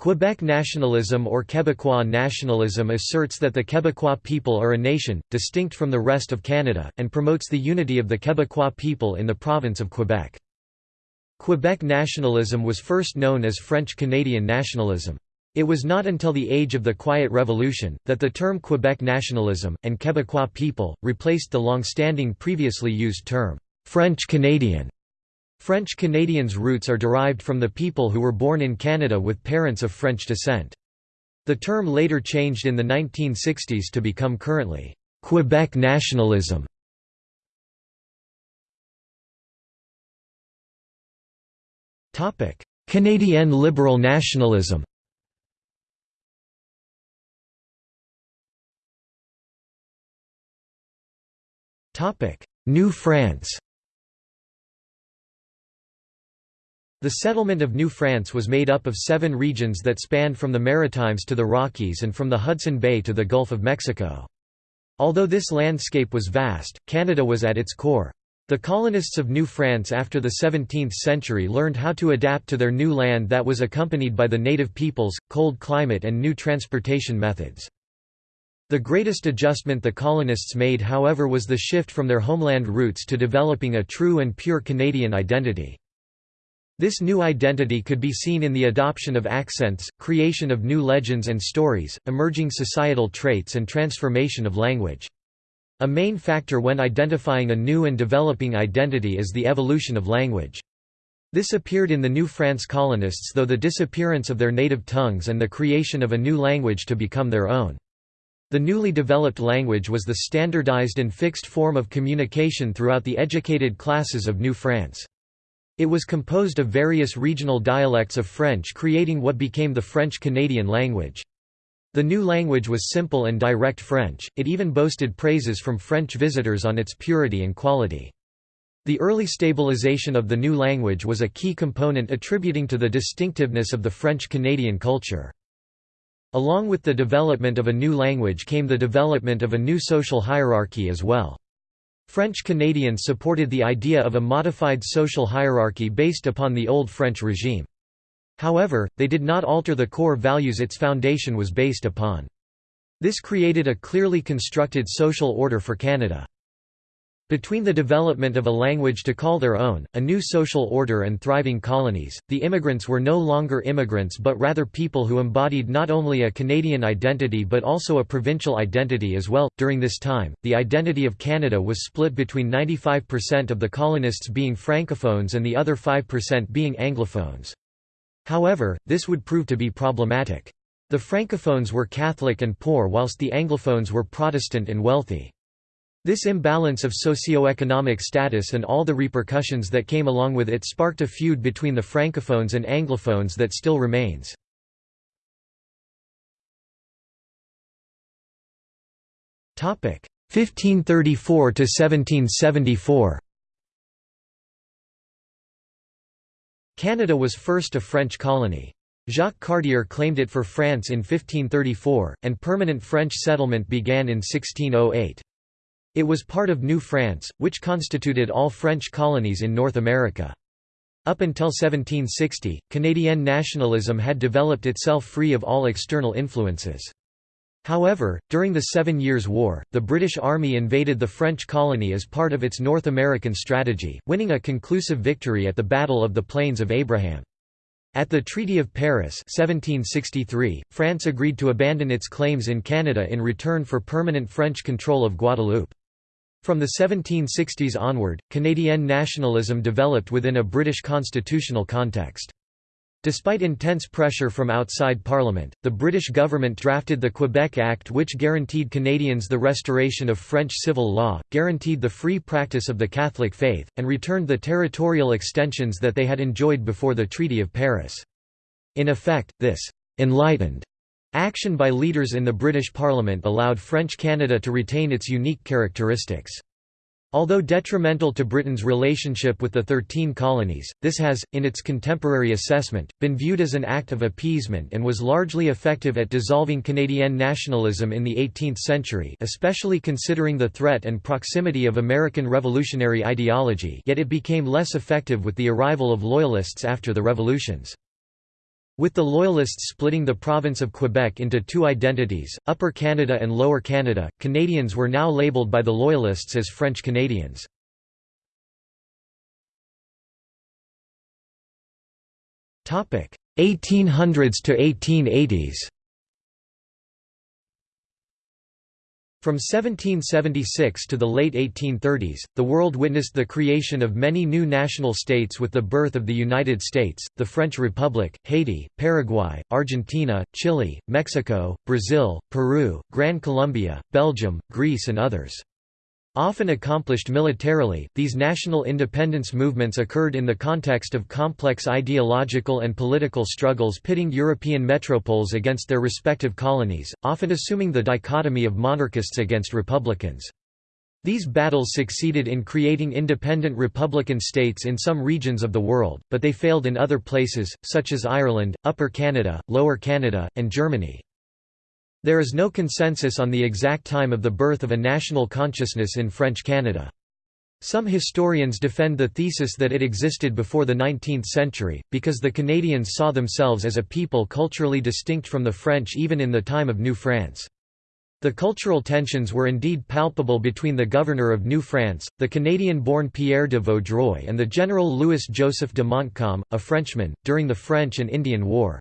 Quebec nationalism or Québécois nationalism asserts that the Québécois people are a nation, distinct from the rest of Canada, and promotes the unity of the Québécois people in the province of Quebec. Quebec nationalism was first known as French-Canadian nationalism. It was not until the age of the Quiet Revolution, that the term Quebec nationalism, and Québécois people, replaced the long-standing previously used term, French-Canadian. French Canadians' roots are derived from the people who were born in Canada with parents of French descent. The term later changed in the 1960s to become currently, Quebec nationalism. Canadian liberal nationalism New France The settlement of New France was made up of seven regions that spanned from the Maritimes to the Rockies and from the Hudson Bay to the Gulf of Mexico. Although this landscape was vast, Canada was at its core. The colonists of New France after the 17th century learned how to adapt to their new land that was accompanied by the native peoples, cold climate and new transportation methods. The greatest adjustment the colonists made however was the shift from their homeland roots to developing a true and pure Canadian identity. This new identity could be seen in the adoption of accents, creation of new legends and stories, emerging societal traits and transformation of language. A main factor when identifying a new and developing identity is the evolution of language. This appeared in the New France colonists though the disappearance of their native tongues and the creation of a new language to become their own. The newly developed language was the standardized and fixed form of communication throughout the educated classes of New France. It was composed of various regional dialects of French creating what became the French-Canadian language. The new language was simple and direct French, it even boasted praises from French visitors on its purity and quality. The early stabilization of the new language was a key component attributing to the distinctiveness of the French-Canadian culture. Along with the development of a new language came the development of a new social hierarchy as well. French Canadians supported the idea of a modified social hierarchy based upon the old French regime. However, they did not alter the core values its foundation was based upon. This created a clearly constructed social order for Canada. Between the development of a language to call their own, a new social order and thriving colonies, the immigrants were no longer immigrants but rather people who embodied not only a Canadian identity but also a provincial identity as well. During this time, the identity of Canada was split between 95% of the colonists being francophones and the other 5% being anglophones. However, this would prove to be problematic. The francophones were Catholic and poor whilst the anglophones were Protestant and wealthy. This imbalance of socio-economic status and all the repercussions that came along with it sparked a feud between the francophones and anglophones that still remains. Topic 1534 to 1774. Canada was first a French colony. Jacques Cartier claimed it for France in 1534, and permanent French settlement began in 1608. It was part of New France, which constituted all French colonies in North America. Up until 1760, Canadian nationalism had developed itself free of all external influences. However, during the Seven Years' War, the British Army invaded the French colony as part of its North American strategy, winning a conclusive victory at the Battle of the Plains of Abraham. At the Treaty of Paris 1763, France agreed to abandon its claims in Canada in return for permanent French control of Guadeloupe. From the 1760s onward, Canadian nationalism developed within a British constitutional context. Despite intense pressure from outside Parliament, the British government drafted the Quebec Act which guaranteed Canadians the restoration of French civil law, guaranteed the free practice of the Catholic faith, and returned the territorial extensions that they had enjoyed before the Treaty of Paris. In effect, this «enlightened» action by leaders in the British Parliament allowed French Canada to retain its unique characteristics. Although detrimental to Britain's relationship with the Thirteen Colonies, this has, in its contemporary assessment, been viewed as an act of appeasement and was largely effective at dissolving Canadian nationalism in the 18th century especially considering the threat and proximity of American revolutionary ideology yet it became less effective with the arrival of Loyalists after the revolutions. With the Loyalists splitting the province of Quebec into two identities, Upper Canada and Lower Canada, Canadians were now labelled by the Loyalists as French Canadians. Topic: 1800s to 1880s From 1776 to the late 1830s, the world witnessed the creation of many new national states with the birth of the United States, the French Republic, Haiti, Paraguay, Argentina, Chile, Mexico, Brazil, Peru, Gran Colombia, Belgium, Greece and others. Often accomplished militarily, these national independence movements occurred in the context of complex ideological and political struggles pitting European metropoles against their respective colonies, often assuming the dichotomy of monarchists against republicans. These battles succeeded in creating independent republican states in some regions of the world, but they failed in other places, such as Ireland, Upper Canada, Lower Canada, and Germany. There is no consensus on the exact time of the birth of a national consciousness in French Canada. Some historians defend the thesis that it existed before the 19th century, because the Canadians saw themselves as a people culturally distinct from the French even in the time of New France. The cultural tensions were indeed palpable between the governor of New France, the Canadian-born Pierre de Vaudreuil and the general Louis-Joseph de Montcalm, a Frenchman, during the French and Indian War.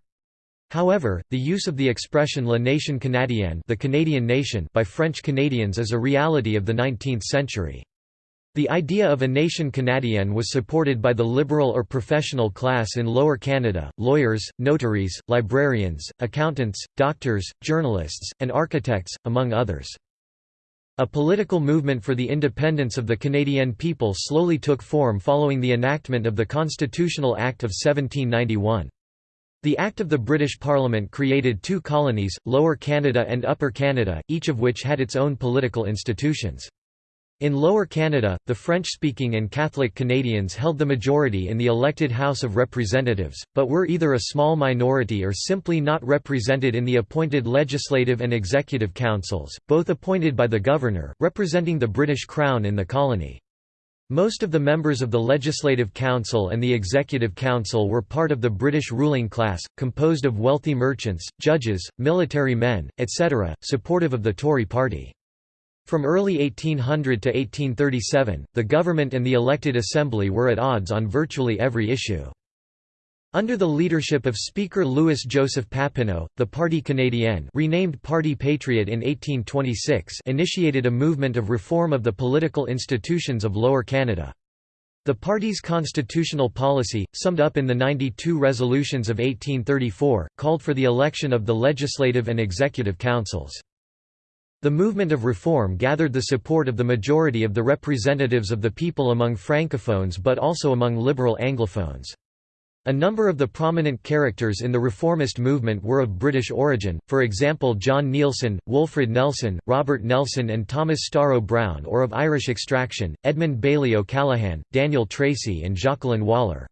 However, the use of the expression La Nation Canadienne the Canadian nation by French Canadians is a reality of the 19th century. The idea of a nation canadienne was supported by the liberal or professional class in Lower Canada, lawyers, notaries, librarians, accountants, doctors, journalists, and architects, among others. A political movement for the independence of the Canadian people slowly took form following the enactment of the Constitutional Act of 1791. The Act of the British Parliament created two colonies, Lower Canada and Upper Canada, each of which had its own political institutions. In Lower Canada, the French-speaking and Catholic Canadians held the majority in the elected House of Representatives, but were either a small minority or simply not represented in the appointed Legislative and Executive Councils, both appointed by the Governor, representing the British Crown in the colony. Most of the members of the Legislative Council and the Executive Council were part of the British ruling class, composed of wealthy merchants, judges, military men, etc., supportive of the Tory party. From early 1800 to 1837, the government and the elected assembly were at odds on virtually every issue. Under the leadership of Speaker Louis-Joseph Papineau, the Parti canadien renamed Parti Patriot in 1826 initiated a movement of reform of the political institutions of Lower Canada. The party's constitutional policy, summed up in the 92 resolutions of 1834, called for the election of the legislative and executive councils. The movement of reform gathered the support of the majority of the representatives of the people among francophones but also among liberal anglophones. A number of the prominent characters in the reformist movement were of British origin, for example John Neilson, Wolfred Nelson, Robert Nelson and Thomas Storrow Brown or of Irish extraction, Edmund Bailey O'Callaghan, Daniel Tracy and Jocelyn Waller.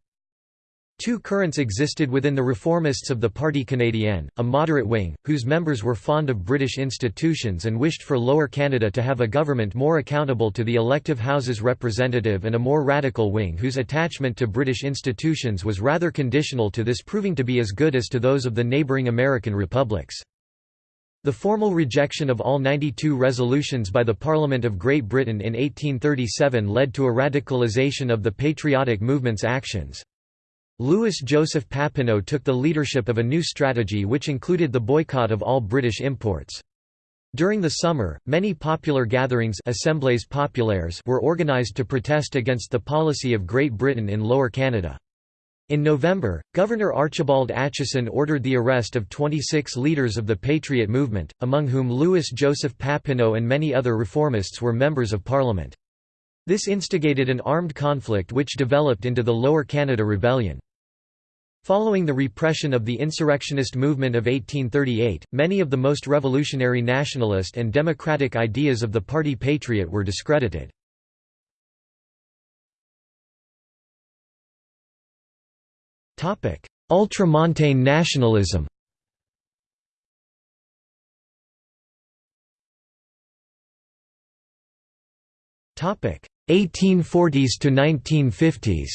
Two currents existed within the reformists of the Parti canadien, a moderate wing, whose members were fond of British institutions and wished for Lower Canada to have a government more accountable to the elective House's representative and a more radical wing whose attachment to British institutions was rather conditional to this proving to be as good as to those of the neighbouring American republics. The formal rejection of all 92 resolutions by the Parliament of Great Britain in 1837 led to a radicalisation of the patriotic movement's actions. Louis-Joseph Papineau took the leadership of a new strategy which included the boycott of all British imports. During the summer, many popular gatherings Assemblées populaires were organised to protest against the policy of Great Britain in Lower Canada. In November, Governor Archibald Acheson ordered the arrest of 26 leaders of the Patriot movement, among whom Louis-Joseph Papineau and many other reformists were members of Parliament. This instigated an armed conflict which developed into the Lower Canada Rebellion. Following the repression of the insurrectionist movement of 1838, many of the most revolutionary nationalist and democratic ideas of the party Patriot were discredited. Ultramontane nationalism Topic 1840s to 1950s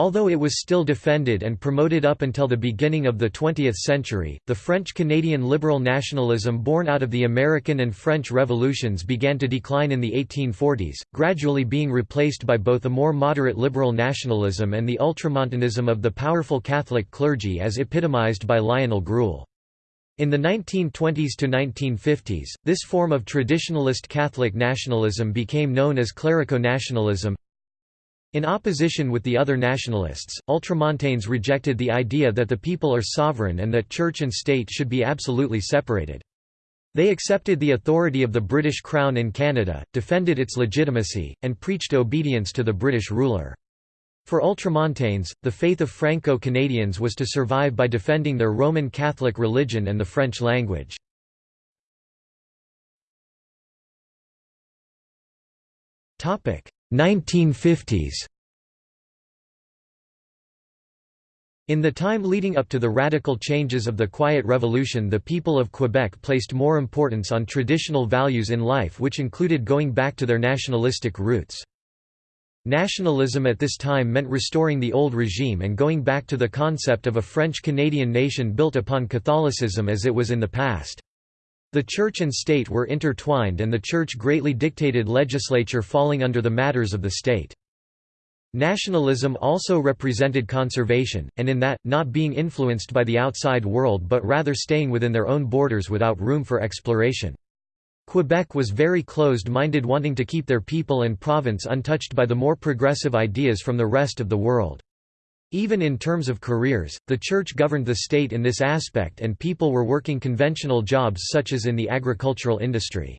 Although it was still defended and promoted up until the beginning of the 20th century, the French-Canadian liberal nationalism born out of the American and French revolutions began to decline in the 1840s, gradually being replaced by both a more moderate liberal nationalism and the ultramontanism of the powerful Catholic clergy as epitomized by Lionel Groulx. In the 1920s to 1950s, this form of traditionalist Catholic nationalism became known as clerico-nationalism, in opposition with the other nationalists, ultramontanes rejected the idea that the people are sovereign and that church and state should be absolutely separated. They accepted the authority of the British Crown in Canada, defended its legitimacy, and preached obedience to the British ruler. For ultramontanes, the faith of Franco-Canadians was to survive by defending their Roman Catholic religion and the French language. 1950s In the time leading up to the radical changes of the Quiet Revolution the people of Quebec placed more importance on traditional values in life which included going back to their nationalistic roots. Nationalism at this time meant restoring the old regime and going back to the concept of a French-Canadian nation built upon Catholicism as it was in the past. The church and state were intertwined and the church greatly dictated legislature falling under the matters of the state. Nationalism also represented conservation, and in that, not being influenced by the outside world but rather staying within their own borders without room for exploration. Quebec was very closed-minded wanting to keep their people and province untouched by the more progressive ideas from the rest of the world. Even in terms of careers, the church governed the state in this aspect and people were working conventional jobs such as in the agricultural industry.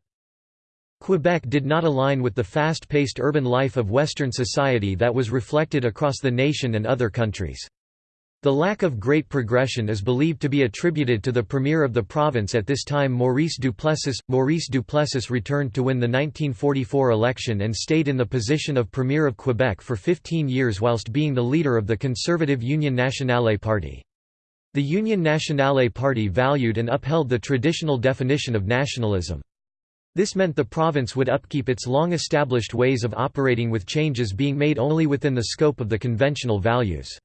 Quebec did not align with the fast-paced urban life of Western society that was reflected across the nation and other countries. The lack of great progression is believed to be attributed to the premier of the province at this time Maurice Duplessis. Maurice Duplessis returned to win the 1944 election and stayed in the position of premier of Quebec for 15 years whilst being the leader of the conservative Union Nationale party. The Union Nationale party valued and upheld the traditional definition of nationalism. This meant the province would upkeep its long-established ways of operating with changes being made only within the scope of the conventional values.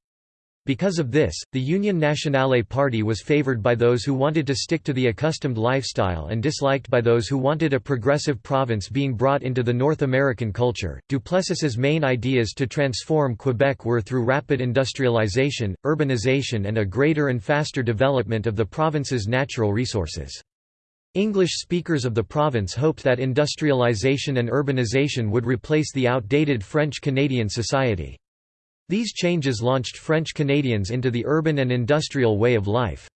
Because of this, the Union Nationale party was favored by those who wanted to stick to the accustomed lifestyle and disliked by those who wanted a progressive province being brought into the North American culture. Duplessis's main ideas to transform Quebec were through rapid industrialization, urbanization, and a greater and faster development of the province's natural resources. English speakers of the province hoped that industrialization and urbanization would replace the outdated French-Canadian society. These changes launched French Canadians into the urban and industrial way of life.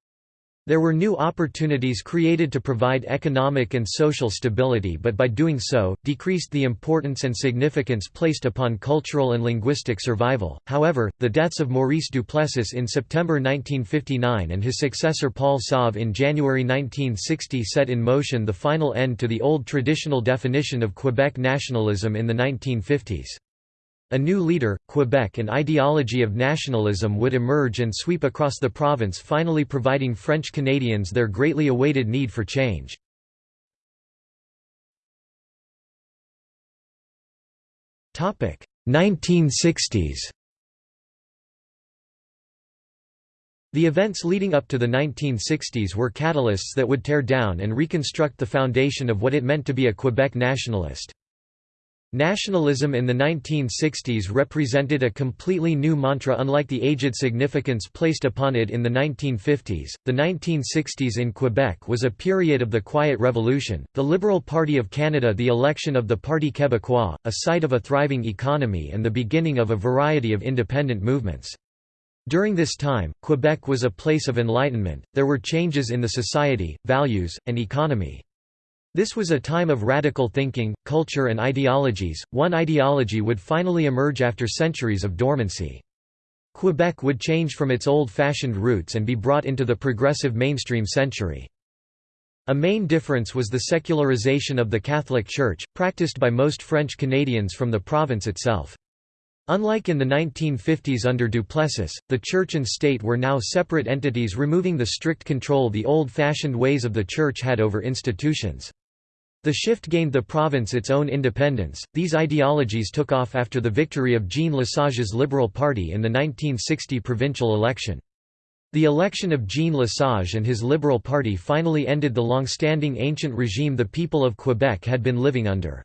There were new opportunities created to provide economic and social stability but by doing so, decreased the importance and significance placed upon cultural and linguistic survival. However, the deaths of Maurice Duplessis in September 1959 and his successor Paul Sauvé in January 1960 set in motion the final end to the old traditional definition of Quebec nationalism in the 1950s. A new leader, Quebec and ideology of nationalism would emerge and sweep across the province finally providing French Canadians their greatly awaited need for change. Topic 1960s. The events leading up to the 1960s were catalysts that would tear down and reconstruct the foundation of what it meant to be a Quebec nationalist. Nationalism in the 1960s represented a completely new mantra unlike the aged significance placed upon it in the 1950s. The 1960s in Quebec was a period of the Quiet Revolution, the Liberal Party of Canada, the election of the Parti Québécois, a site of a thriving economy, and the beginning of a variety of independent movements. During this time, Quebec was a place of enlightenment, there were changes in the society, values, and economy. This was a time of radical thinking, culture and ideologies. One ideology would finally emerge after centuries of dormancy. Quebec would change from its old-fashioned roots and be brought into the progressive mainstream century. A main difference was the secularization of the Catholic Church, practiced by most French Canadians from the province itself. Unlike in the 1950s under Duplessis, the church and state were now separate entities removing the strict control the old-fashioned ways of the church had over institutions. The shift gained the province its own independence. These ideologies took off after the victory of Jean Lesage's Liberal Party in the 1960 provincial election. The election of Jean Lesage and his Liberal Party finally ended the long-standing ancient regime the people of Quebec had been living under.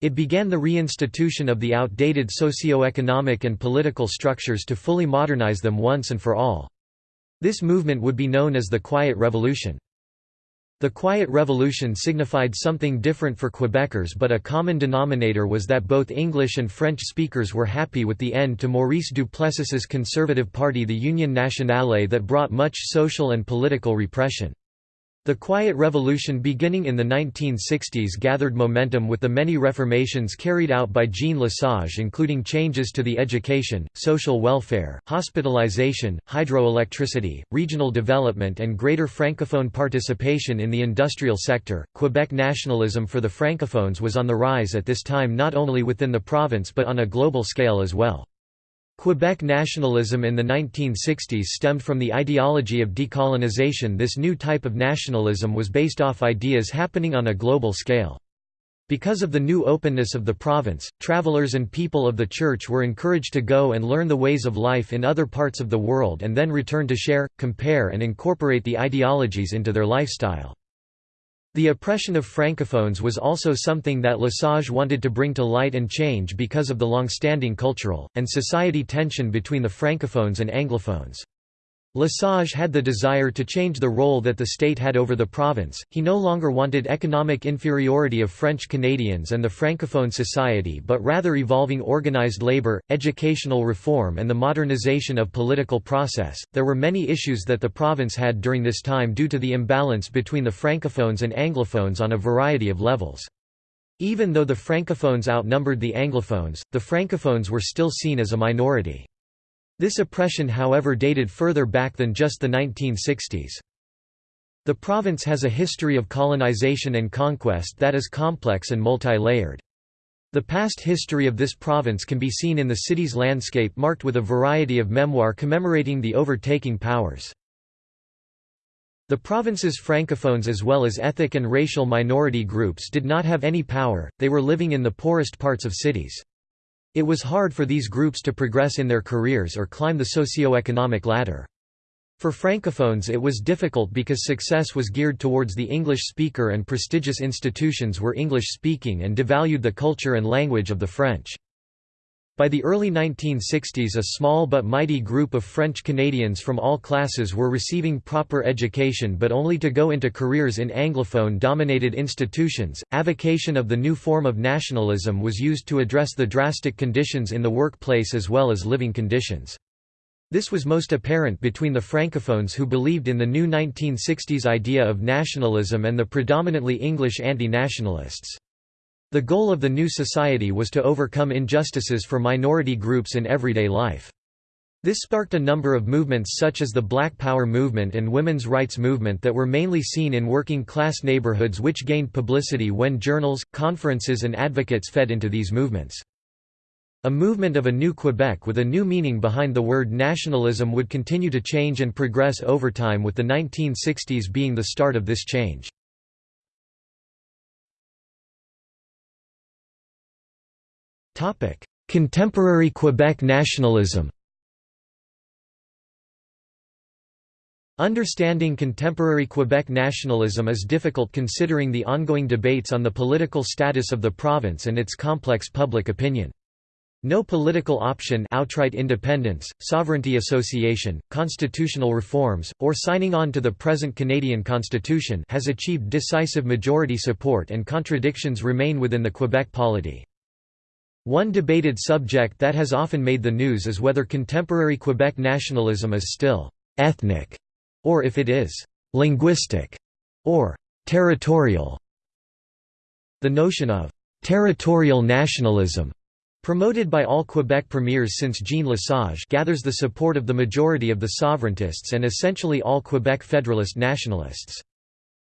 It began the reinstitution of the outdated socio-economic and political structures to fully modernize them once and for all. This movement would be known as the Quiet Revolution. The Quiet Revolution signified something different for Quebecers but a common denominator was that both English and French speakers were happy with the end to Maurice Duplessis's conservative party the Union Nationale that brought much social and political repression. The Quiet Revolution beginning in the 1960s gathered momentum with the many reformations carried out by Jean Lesage including changes to the education, social welfare, hospitalization, hydroelectricity, regional development and greater francophone participation in the industrial sector. Quebec nationalism for the francophones was on the rise at this time not only within the province but on a global scale as well. Quebec nationalism in the 1960s stemmed from the ideology of decolonization this new type of nationalism was based off ideas happening on a global scale. Because of the new openness of the province, travelers and people of the church were encouraged to go and learn the ways of life in other parts of the world and then return to share, compare and incorporate the ideologies into their lifestyle. The oppression of francophones was also something that Lesage wanted to bring to light and change because of the long-standing cultural, and society tension between the francophones and anglophones. Lesage had the desire to change the role that the state had over the province, he no longer wanted economic inferiority of French Canadians and the Francophone society but rather evolving organized labor, educational reform and the modernization of political process. There were many issues that the province had during this time due to the imbalance between the Francophones and Anglophones on a variety of levels. Even though the Francophones outnumbered the Anglophones, the Francophones were still seen as a minority. This oppression however dated further back than just the 1960s. The province has a history of colonization and conquest that is complex and multi-layered. The past history of this province can be seen in the city's landscape marked with a variety of memoir commemorating the overtaking powers. The province's francophones as well as ethnic and racial minority groups did not have any power, they were living in the poorest parts of cities. It was hard for these groups to progress in their careers or climb the socio-economic ladder. For francophones it was difficult because success was geared towards the English speaker and prestigious institutions were English-speaking and devalued the culture and language of the French. By the early 1960s a small but mighty group of French Canadians from all classes were receiving proper education but only to go into careers in Anglophone-dominated institutions. Avocation of the new form of nationalism was used to address the drastic conditions in the workplace as well as living conditions. This was most apparent between the Francophones who believed in the new 1960s idea of nationalism and the predominantly English anti-nationalists. The goal of the new society was to overcome injustices for minority groups in everyday life. This sparked a number of movements such as the Black Power movement and women's rights movement that were mainly seen in working-class neighborhoods which gained publicity when journals, conferences and advocates fed into these movements. A movement of a new Quebec with a new meaning behind the word nationalism would continue to change and progress over time with the 1960s being the start of this change. Contemporary Quebec nationalism Understanding contemporary Quebec nationalism is difficult considering the ongoing debates on the political status of the province and its complex public opinion. No political option outright independence, sovereignty association, constitutional reforms, or signing on to the present Canadian Constitution has achieved decisive majority support and contradictions remain within the Quebec polity. One debated subject that has often made the news is whether contemporary Quebec nationalism is still «ethnic» or if it is «linguistic» or «territorial». The notion of «territorial nationalism» promoted by all Quebec premiers since Jean Lesage gathers the support of the majority of the sovereigntists and essentially all Quebec Federalist nationalists.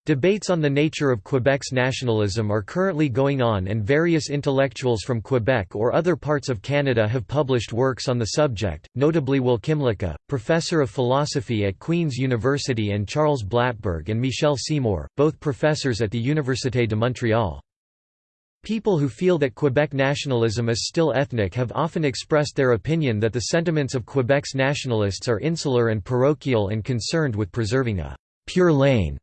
Debates on the nature of Quebec's nationalism are currently going on and various intellectuals from Quebec or other parts of Canada have published works on the subject, notably Will Kymlicka, professor of philosophy at Queen's University and Charles Blattberg and Michel Seymour, both professors at the Université de Montréal. People who feel that Quebec nationalism is still ethnic have often expressed their opinion that the sentiments of Quebec's nationalists are insular and parochial and concerned with preserving a «pure laine»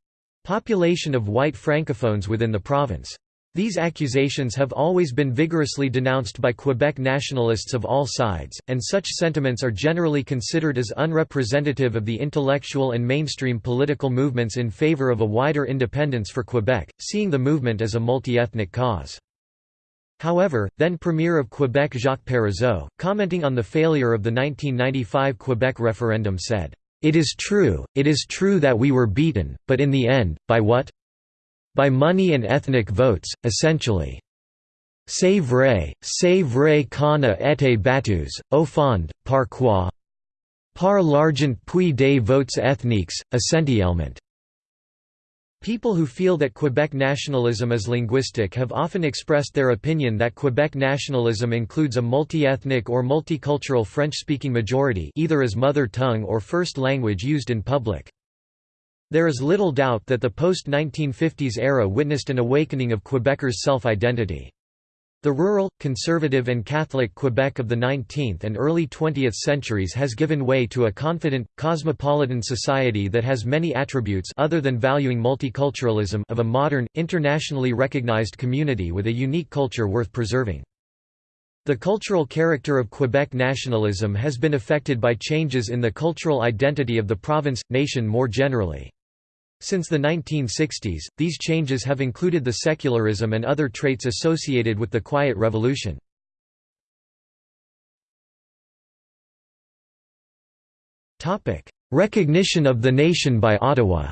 Population of white francophones within the province. These accusations have always been vigorously denounced by Quebec nationalists of all sides, and such sentiments are generally considered as unrepresentative of the intellectual and mainstream political movements in favour of a wider independence for Quebec, seeing the movement as a multi-ethnic cause. However, then Premier of Quebec Jacques Parizeau, commenting on the failure of the 1995 Quebec referendum said, it is true, it is true that we were beaten, but in the end, by what? By money and ethnic votes, essentially. C'est vrai, c'est vrai qu'on a été battus, au fond, par quoi? Par l'argent puis des votes ethniques, essentiellement. People who feel that Quebec nationalism is linguistic have often expressed their opinion that Quebec nationalism includes a multi-ethnic or multicultural French-speaking majority either as mother tongue or first language used in public. There is little doubt that the post-1950s era witnessed an awakening of Quebecers' self-identity. The rural, conservative and Catholic Quebec of the 19th and early 20th centuries has given way to a confident, cosmopolitan society that has many attributes other than valuing multiculturalism of a modern, internationally recognized community with a unique culture worth preserving. The cultural character of Quebec nationalism has been affected by changes in the cultural identity of the province, nation more generally. Since the 1960s, these changes have included the secularism and other traits associated with the Quiet Revolution. Recognition of the nation by Ottawa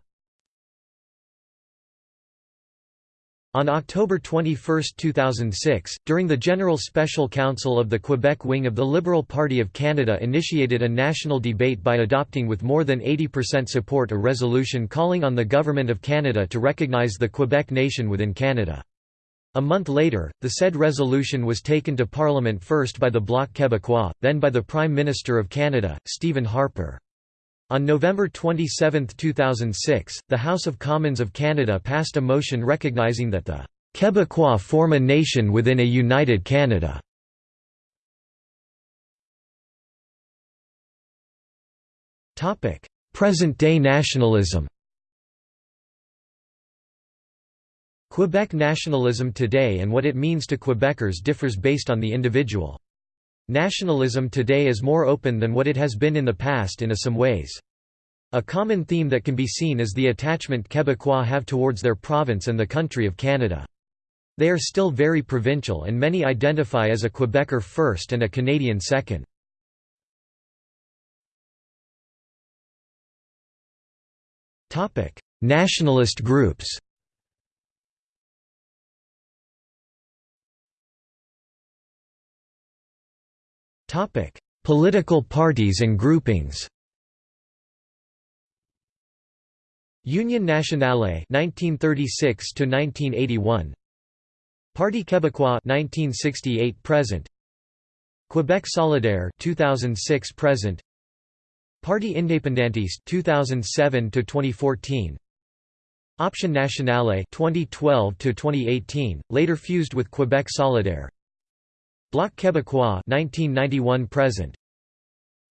On October 21, 2006, during the General Special Council of the Quebec wing of the Liberal Party of Canada initiated a national debate by adopting with more than 80% support a resolution calling on the Government of Canada to recognize the Quebec nation within Canada. A month later, the said resolution was taken to Parliament first by the Bloc Québécois, then by the Prime Minister of Canada, Stephen Harper. On November 27, 2006, the House of Commons of Canada passed a motion recognizing that the Québécois form a nation within a united Canada. Present-day nationalism Quebec nationalism today and what it means to Quebecers differs based on the individual. Nationalism today is more open than what it has been in the past in some ways. A common theme that can be seen is the attachment Québécois have towards their province and the country of Canada. They are still very provincial and many identify as a Quebecer first and a Canadian second. Nationalist groups Political parties and groupings Union Nationale 1936 to 1981 Parti Québécois 1968 present Quebec Solidaire 2006 present Parti Indépendantiste 2007 to 2014 Option Nationale 2012 to 2018 later fused with Quebec Solidaire Bloc Québécois 1991 present.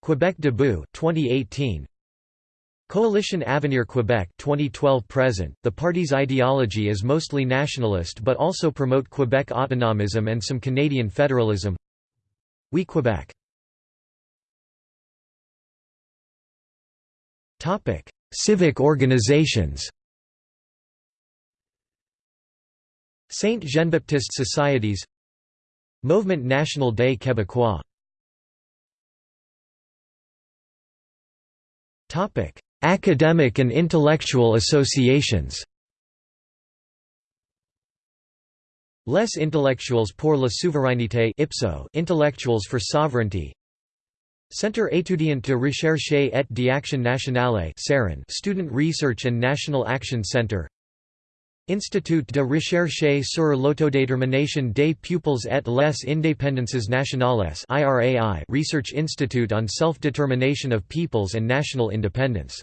Quebec Debout 2018 Coalition Avenir Quebec 2012 present. The party's ideology is mostly nationalist but also promote Quebec autonomism and some Canadian federalism. We Quebec Topic Civic organizations. Saint Jean-Baptiste Societies Mouvement National des Québécois. Academic and intellectual associations. Les intellectuels pour la souveraineté IPSO Intellectuals for Sovereignty Centre étudiant de recherche et d'action nationale Student Research and National Action Center Institut de recherche sur l'autodétermination des peuples et les indépendances nationales Research Institute on Self-Determination of Peoples and National Independence.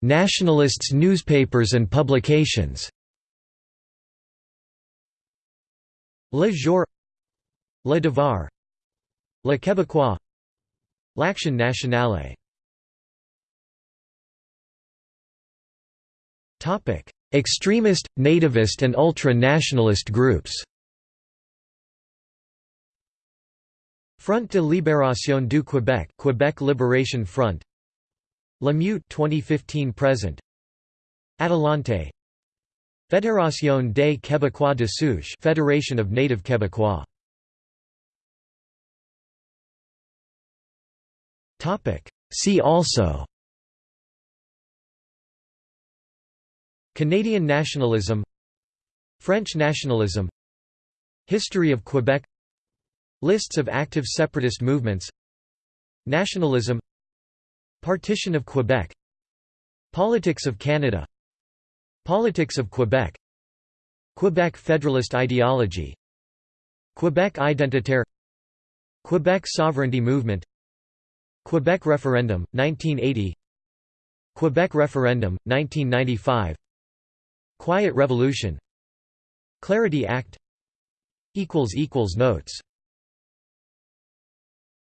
Nationalists newspapers and publications Le Jour Le Devoir Le Québécois L'Action nationale Extremist, nativist and ultra-nationalist groups. Front de Libération du Québec Quebec Liberation Front. La Meute 2015 present. Atalante. Fédération des Québécois de Souche Federation of Native Québécois. Topic. See also Canadian nationalism French nationalism History of Quebec Lists of active separatist movements Nationalism Partition of Quebec Politics of Canada Politics of Quebec Quebec Federalist ideology Quebec identitaire Quebec sovereignty movement Quebec referendum, 1980 Quebec referendum, 1995 Quiet Revolution. Clarity Act. Notes